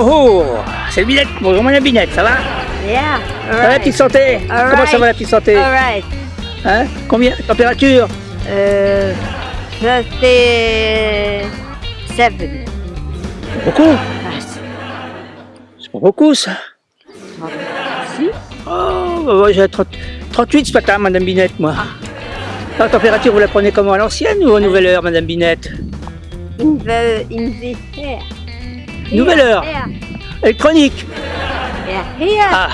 Oh, c'est le Binette. Bonjour, madame Binette, ça va? Yeah. Ça va la petite santé? Comment ça right. va la petite santé? All right. Hein? Combien? Température? Euh, ça c'est seven. Beaucoup Ah, c'est- C'est pas beaucoup, ça. Si. Oh, bah, j'ai 30 38 ce matin, madame Binette, moi. La température, vous la prenez comment? À l'ancienne ou aux nouvelle heure, madame Binette? In the hair. Nouvelle heure. Électronique. Ah,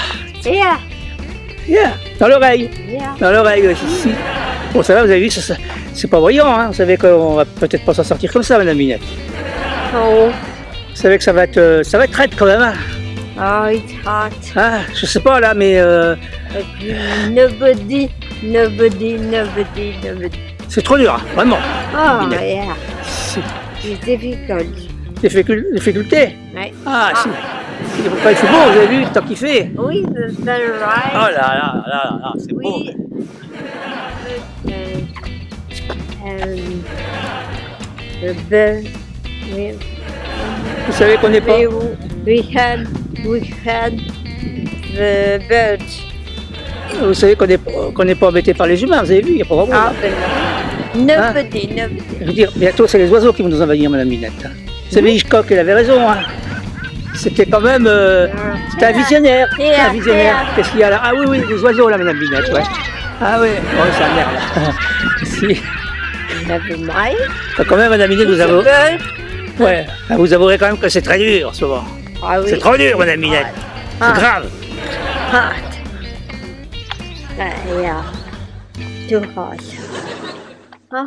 dans l'oreille. Dans l'oreille aussi. si. Bon, ça va, vous avez vu, c'est pas voyant, hein. Vous savez qu'on va peut-être pas s'en sortir comme ça, madame Binette. Oh. Vous savez que ça va être, euh, ça va être raide quand même, hein. Oh, it's hot. Ah, je sais pas là, mais euh, nobody, nobody, nobody, nobody. c'est trop dur, hein, vraiment. Oh, yeah. Si. It's difficult. Difficul- Difficulté Ouais. Ah, si. Il faut pas fait beau, vous avez vu, temps qu'il fait. Oui, the Oh sunrise. là là là là là, c'est beau. Oui. Euh, euh. We, Vous savez qu'on n'est pas. we, had, we had the birds. Vous savez qu'on n'est pas embêté par les humains, vous avez vu, il n'y a pas vraiment. Ah, but no. Nobody, nobody. Je veux dire, bientôt c'est les oiseaux qui vont nous envahir, madame Minette. Vous savez, Hitchcock, il avait raison. Hein. C'était quand même. euh, C'était un visionnaire. Un visionnaire. Qu'est-ce qu'il y a là? Ah oui, oui, les oiseaux là, madame Binette, ouais. Ah oui, oh, c'est un merde là. si. Mind. Quand même, madame Minette, vous bird. ouais, ah, vous avouerez quand même que c'est très dur moment. Ah oui. C'est trop dur, madame Minette. C'est Ah. grave. hot. Yeah. Too hot. Ah.